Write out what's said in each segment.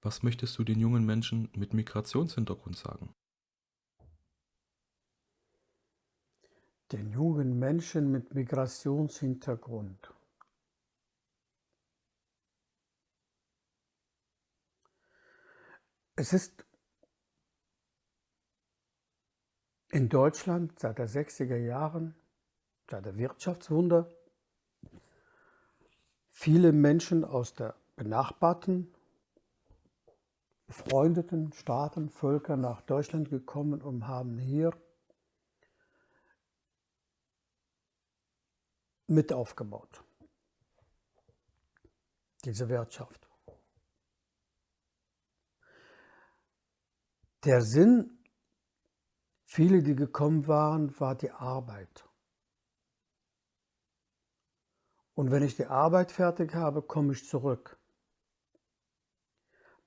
Was möchtest du den jungen Menschen mit Migrationshintergrund sagen? Den jungen Menschen mit Migrationshintergrund. Es ist in Deutschland seit den 60er Jahren, seit der Wirtschaftswunder, viele Menschen aus der benachbarten, befreundeten Staaten, Völker nach Deutschland gekommen und haben hier mit aufgebaut. Diese Wirtschaft. Der Sinn, viele, die gekommen waren, war die Arbeit. Und wenn ich die Arbeit fertig habe, komme ich zurück.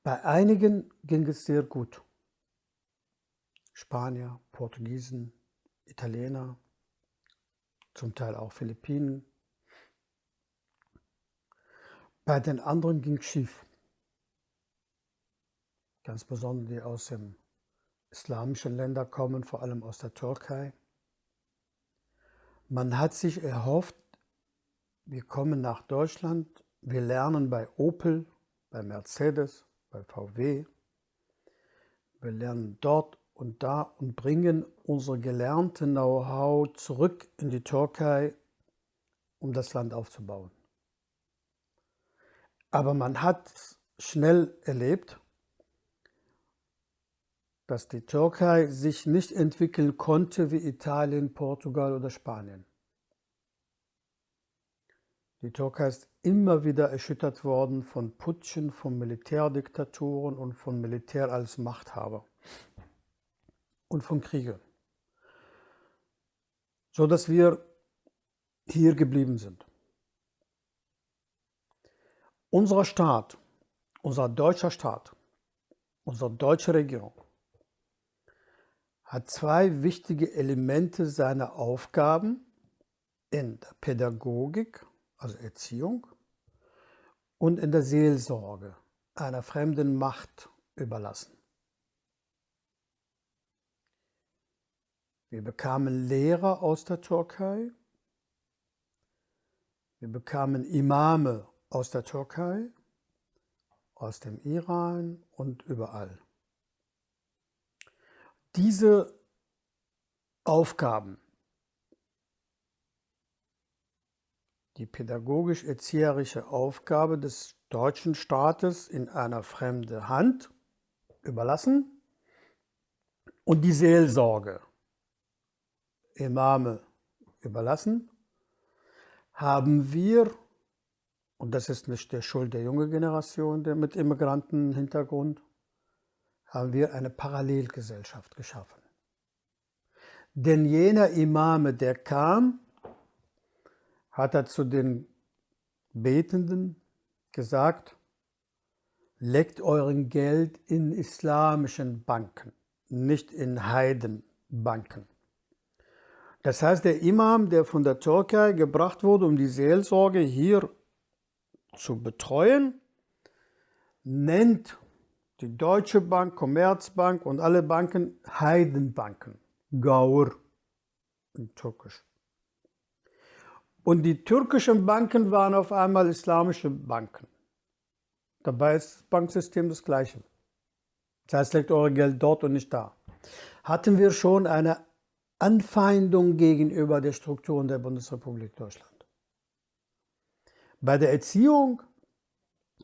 Bei einigen ging es sehr gut. Spanier, Portugiesen, Italiener, zum Teil auch Philippinen. Bei den anderen ging es schief. Ganz besonders die aus den islamischen Ländern kommen, vor allem aus der Türkei. Man hat sich erhofft, wir kommen nach Deutschland, wir lernen bei Opel, bei Mercedes, bei VW. Wir lernen dort und da und bringen unser gelernte Know-how zurück in die Türkei, um das Land aufzubauen. Aber man hat schnell erlebt, dass die Türkei sich nicht entwickeln konnte wie Italien, Portugal oder Spanien. Die Türkei ist immer wieder erschüttert worden von Putschen, von Militärdiktaturen und von Militär als Machthaber und von Kriegen, so dass wir hier geblieben sind. Unser Staat, unser deutscher Staat, unsere deutsche Regierung hat zwei wichtige Elemente seiner Aufgaben in der Pädagogik also Erziehung, und in der Seelsorge einer fremden Macht überlassen. Wir bekamen Lehrer aus der Türkei, wir bekamen Imame aus der Türkei, aus dem Iran und überall. Diese Aufgaben die pädagogisch-erzieherische Aufgabe des deutschen Staates in einer fremde Hand überlassen und die Seelsorge Imame überlassen, haben wir, und das ist nicht der Schuld der jungen Generation der mit Immigrantenhintergrund, haben wir eine Parallelgesellschaft geschaffen. Denn jener Imame, der kam, hat er zu den Betenden gesagt, legt euren Geld in islamischen Banken, nicht in Heidenbanken. Das heißt, der Imam, der von der Türkei gebracht wurde, um die Seelsorge hier zu betreuen, nennt die Deutsche Bank, Commerzbank und alle Banken Heidenbanken, Gaur in Türkisch. Und die türkischen Banken waren auf einmal islamische Banken. Dabei ist das Banksystem das gleiche. Das heißt, legt eure Geld dort und nicht da. Hatten wir schon eine Anfeindung gegenüber der Strukturen der Bundesrepublik Deutschland. Bei der Erziehung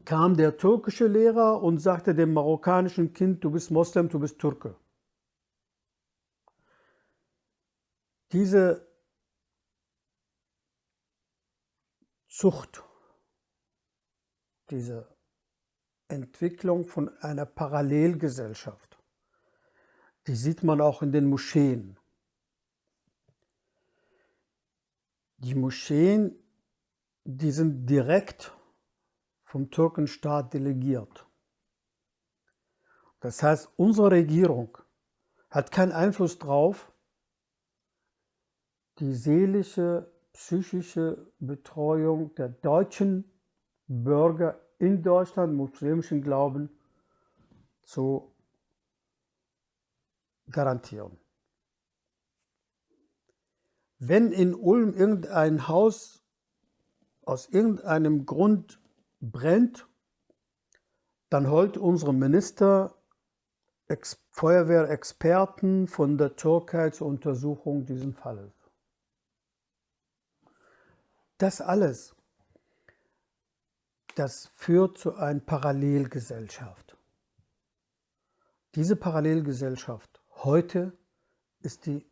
kam der türkische Lehrer und sagte dem marokkanischen Kind, du bist Moslem, du bist Türke. Diese Zucht, diese Entwicklung von einer Parallelgesellschaft, die sieht man auch in den Moscheen. Die Moscheen, die sind direkt vom Türkenstaat delegiert. Das heißt, unsere Regierung hat keinen Einfluss darauf, die seelische psychische Betreuung der deutschen Bürger in Deutschland muslimischen Glauben zu garantieren. Wenn in Ulm irgendein Haus aus irgendeinem Grund brennt, dann holt unsere Minister Ex Feuerwehrexperten von der Türkei zur Untersuchung dieses Falles. Das alles, das führt zu einer Parallelgesellschaft. Diese Parallelgesellschaft heute ist die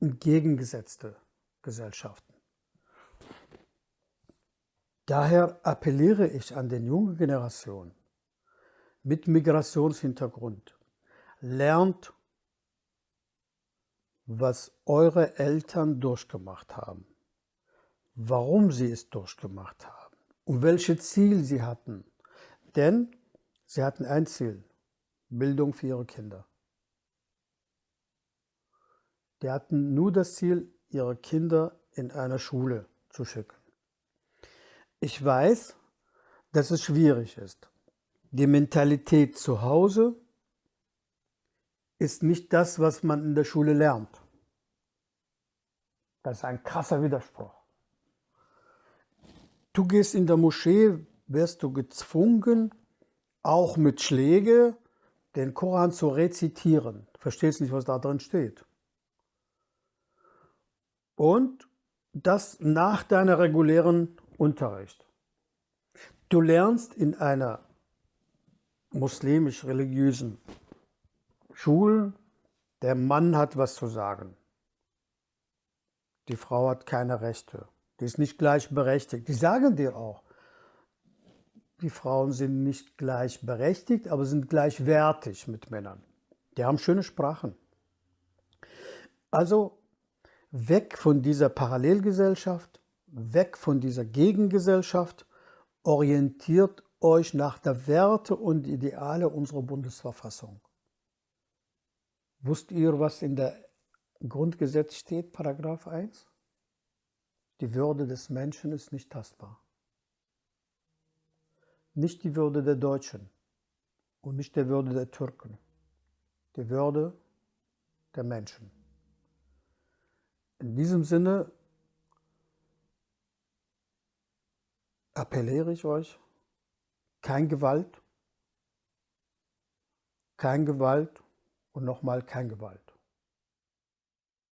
entgegengesetzte Gesellschaft. Daher appelliere ich an den jungen Generationen mit Migrationshintergrund. Lernt, was eure Eltern durchgemacht haben, warum sie es durchgemacht haben und welches Ziel sie hatten. Denn sie hatten ein Ziel, Bildung für ihre Kinder. Die hatten nur das Ziel, ihre Kinder in eine Schule zu schicken. Ich weiß, dass es schwierig ist. Die Mentalität zu Hause ist nicht das, was man in der Schule lernt. Das ist ein krasser Widerspruch. Du gehst in der Moschee, wirst du gezwungen, auch mit Schläge, den Koran zu rezitieren. Verstehst nicht, was da drin steht. Und das nach deiner regulären Unterricht. Du lernst in einer muslimisch-religiösen Schule, der Mann hat was zu sagen. Die Frau hat keine Rechte. Die ist nicht gleichberechtigt. Die sagen dir auch, die Frauen sind nicht gleichberechtigt, aber sind gleichwertig mit Männern. Die haben schöne Sprachen. Also weg von dieser Parallelgesellschaft, weg von dieser Gegengesellschaft, orientiert euch nach der Werte und Ideale unserer Bundesverfassung. Wusst ihr, was in der Grundgesetz steht, Paragraph 1? Die Würde des Menschen ist nicht tastbar. Nicht die Würde der Deutschen und nicht die Würde der Türken. Die Würde der Menschen. In diesem Sinne appelliere ich euch, kein Gewalt, kein Gewalt und nochmal kein Gewalt.